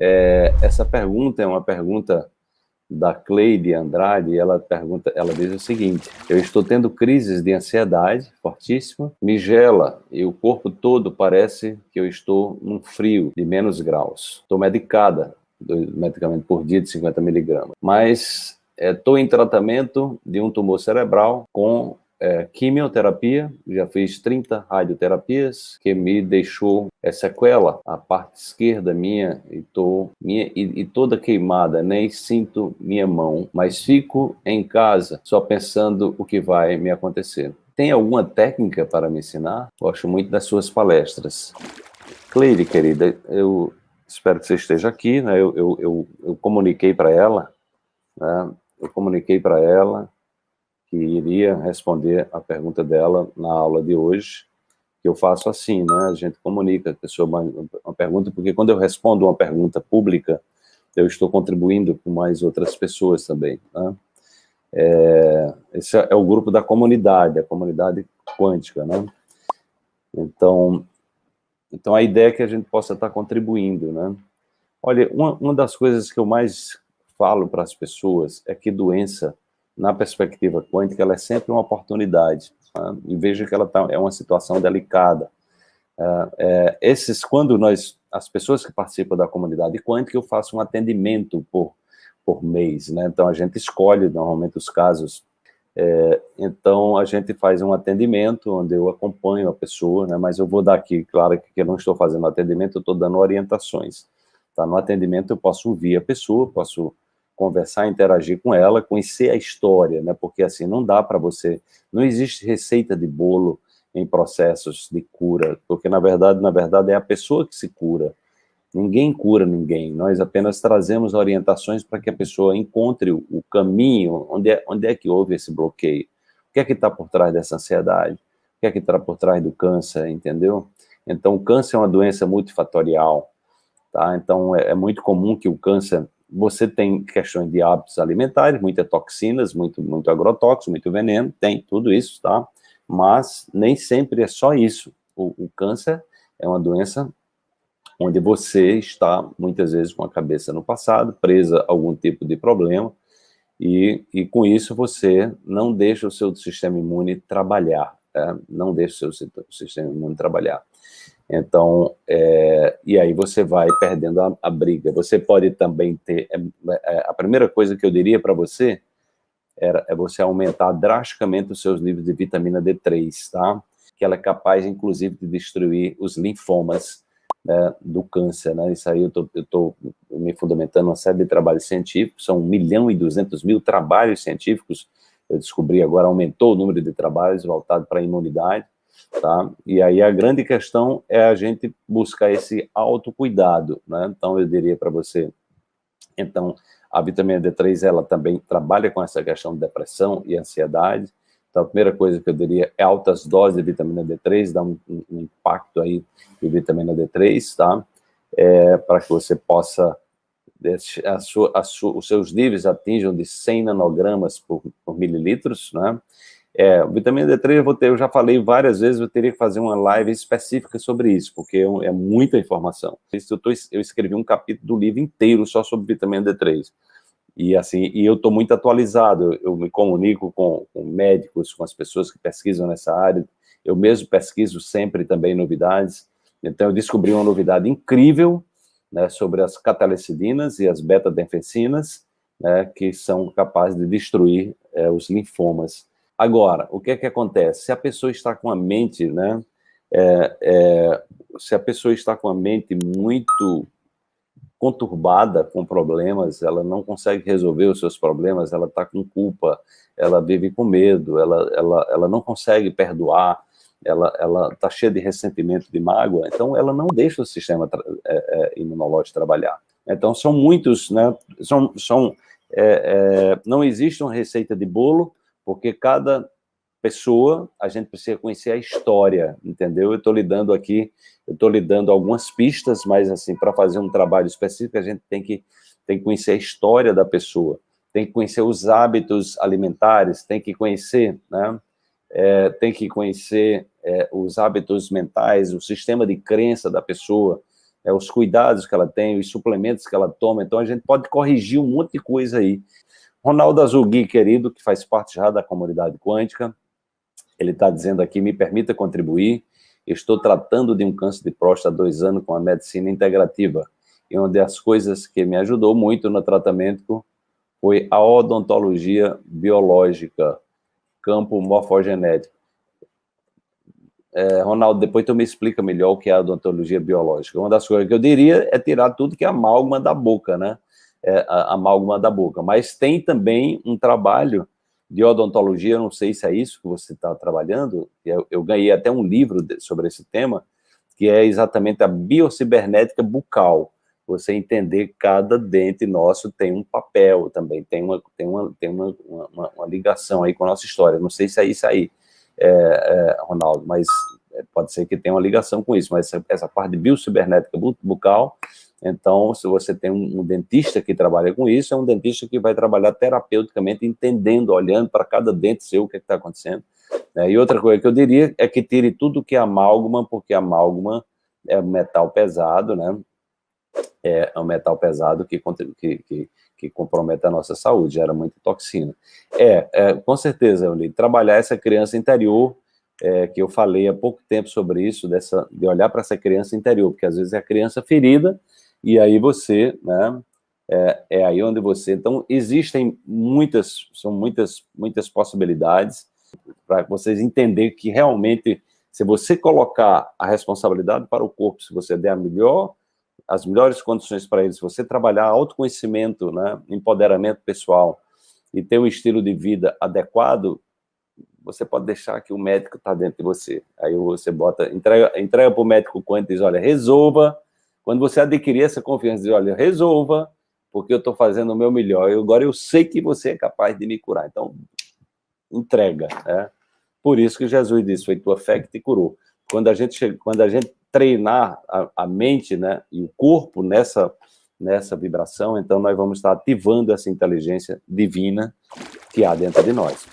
É, essa pergunta é uma pergunta da Cleide Andrade, ela pergunta, ela diz o seguinte: Eu estou tendo crises de ansiedade fortíssima, me gela e o corpo todo parece que eu estou num frio de menos graus. Estou medicada, medicamento por dia de 50 miligramas, mas estou é, em tratamento de um tumor cerebral com é, quimioterapia, já fiz 30 radioterapias, que me deixou é, sequela, a parte esquerda minha, e, tô, minha e, e, toda queimada, nem sinto minha mão, mas fico em casa só pensando o que vai me acontecer. Tem alguma técnica para me ensinar? Gosto muito das suas palestras. Cleide, querida, eu espero que você esteja aqui, né? eu, eu, eu, eu comuniquei para ela, né? eu comuniquei para ela que iria responder a pergunta dela na aula de hoje, que eu faço assim, né? A gente comunica a pessoa uma, uma pergunta, porque quando eu respondo uma pergunta pública, eu estou contribuindo com mais outras pessoas também, né? É, esse é o grupo da comunidade, a comunidade quântica, né? Então, então a ideia é que a gente possa estar contribuindo, né? Olha, uma, uma das coisas que eu mais falo para as pessoas é que doença na perspectiva quântica, ela é sempre uma oportunidade. Tá? E veja que ela tá, é uma situação delicada. Uh, é, esses, quando nós, as pessoas que participam da comunidade quântica, eu faço um atendimento por, por mês, né? Então, a gente escolhe, normalmente, os casos. É, então, a gente faz um atendimento, onde eu acompanho a pessoa, né? Mas eu vou dar aqui, claro, que eu não estou fazendo atendimento, eu estou dando orientações. Tá? No atendimento, eu posso ouvir a pessoa, posso conversar, interagir com ela, conhecer a história, né? Porque assim, não dá para você, não existe receita de bolo em processos de cura, porque na verdade, na verdade é a pessoa que se cura. Ninguém cura ninguém, nós apenas trazemos orientações para que a pessoa encontre o, caminho, onde é, onde é que houve esse bloqueio, o que é que está por trás dessa ansiedade, o que é que está por trás do câncer, entendeu? Então, o câncer é uma doença multifatorial, tá? Então, é, é muito comum que o câncer você tem questões de hábitos alimentares, muitas toxinas, muito, muito agrotóxico, muito veneno, tem tudo isso, tá? Mas nem sempre é só isso. O, o câncer é uma doença onde você está, muitas vezes, com a cabeça no passado, presa a algum tipo de problema, e, e com isso você não deixa o seu sistema imune trabalhar, é? não deixa o seu sistema imune trabalhar. Então, é, e aí você vai perdendo a, a, briga. Você pode também ter, é, é, a primeira coisa que eu diria para você era, é você aumentar drasticamente os seus níveis de vitamina D3, tá? Que ela é capaz, inclusive, de destruir os linfomas né, do câncer, né? Isso aí eu tô, eu tô me fundamentando uma série de trabalhos científicos, são 1 milhão e 200 mil trabalhos científicos, eu descobri agora, aumentou o número de trabalhos voltado para a imunidade, tá? E aí a grande questão é a gente buscar esse autocuidado, né? Então eu diria para você, então a vitamina D3 ela também trabalha com essa questão de depressão e ansiedade. Então a primeira coisa que eu diria é altas doses de vitamina D3, dá um, um, impacto aí de vitamina D3, tá? É, para que você possa a sua, a sua, os seus níveis atinjam de 100 nanogramas por, por mililitros, né? É, vitamina D3 eu, vou ter, eu já falei várias vezes, eu teria que fazer uma live específica sobre isso, porque é, é muita informação. Eu, tô, eu escrevi um capítulo do livro inteiro só sobre vitamina D3. E assim, e eu estou muito atualizado, eu, me comunico com, com, médicos, com as pessoas que pesquisam nessa área, eu mesmo pesquiso sempre também novidades, então eu descobri uma novidade incrível né, sobre as catalecidinas e as beta-denfecinas, né, que são capazes de destruir é, os linfomas. Agora, o que é que acontece? Se a pessoa está com a mente, né, é, é, se a pessoa está com a mente muito conturbada com problemas, ela não consegue resolver os seus problemas, ela está com culpa, ela vive com medo, ela, ela, ela não consegue perdoar, ela está cheia de ressentimento, de mágoa, então ela não deixa o sistema é, é, imunológico trabalhar. Então são muitos, né, são, são, é, é, não existe uma receita de bolo, porque cada pessoa, a gente precisa conhecer a história, entendeu? Eu estou lidando aqui, eu estou lhe dando algumas pistas, mas assim, para fazer um trabalho específico, a gente tem que, tem que conhecer a história da pessoa, tem que conhecer os hábitos alimentares, tem que conhecer, né? É, tem que conhecer é, os hábitos mentais, o sistema de crença da pessoa, é, os cuidados que ela tem, os suplementos que ela toma, então a gente pode corrigir um monte de coisa aí. Ronaldo Azulgui, querido, que faz parte já da comunidade quântica, ele está dizendo aqui, me permita contribuir, estou tratando de um câncer de próstata há dois anos com a medicina integrativa, e uma das coisas que me ajudou muito no tratamento foi a odontologia biológica, campo morfogenético. É, Ronaldo, depois tu me explica melhor o que é a odontologia biológica. Uma das coisas que eu diria é tirar tudo que é amálgama da boca, né? É, a, amálgama da boca. Mas tem também um trabalho de odontologia, não sei se é isso que você está trabalhando, eu, eu, ganhei até um livro de, sobre esse tema, que é exatamente a biocibernética bucal. Você entender cada dente nosso tem um papel também, tem uma, tem uma, tem uma, uma, uma ligação aí com a nossa história. Não sei se é isso aí é, é, Ronaldo, mas pode ser que tenha uma ligação com isso, mas essa, essa parte de biocibernética bucal, então, se você tem um, um, dentista que trabalha com isso, é um dentista que vai trabalhar terapeuticamente, entendendo, olhando para cada dente seu, o que é está acontecendo. É, e outra coisa que eu diria é que tire tudo que é amálgama, porque amálgama é metal pesado, né? É um metal pesado que, que, que, que compromete a nossa saúde, gera muita toxina. É, é com certeza, Euli, trabalhar essa criança interior, é, que eu falei há pouco tempo sobre isso, dessa, de olhar para essa criança interior, porque às vezes é a criança ferida, e aí você, né, é, é, aí onde você... Então, existem muitas, são muitas, muitas possibilidades para vocês entenderem que realmente, se você colocar a responsabilidade para o corpo, se você der a melhor as melhores condições para eles, você trabalhar autoconhecimento, né, empoderamento pessoal e ter um estilo de vida adequado, você pode deixar que o médico está dentro de você. Aí você bota, entrega, entrega para o médico quanto diz, olha, resolva. Quando você adquirir essa confiança, diz, olha, resolva, porque eu estou fazendo o meu melhor. Eu, agora eu sei que você é capaz de me curar. Então, entrega. Né? Por isso que Jesus disse, foi tua fé que te curou. Quando a gente, quando a gente treinar a, a mente né, e o corpo nessa, nessa vibração, então nós vamos estar ativando essa inteligência divina que há dentro de nós.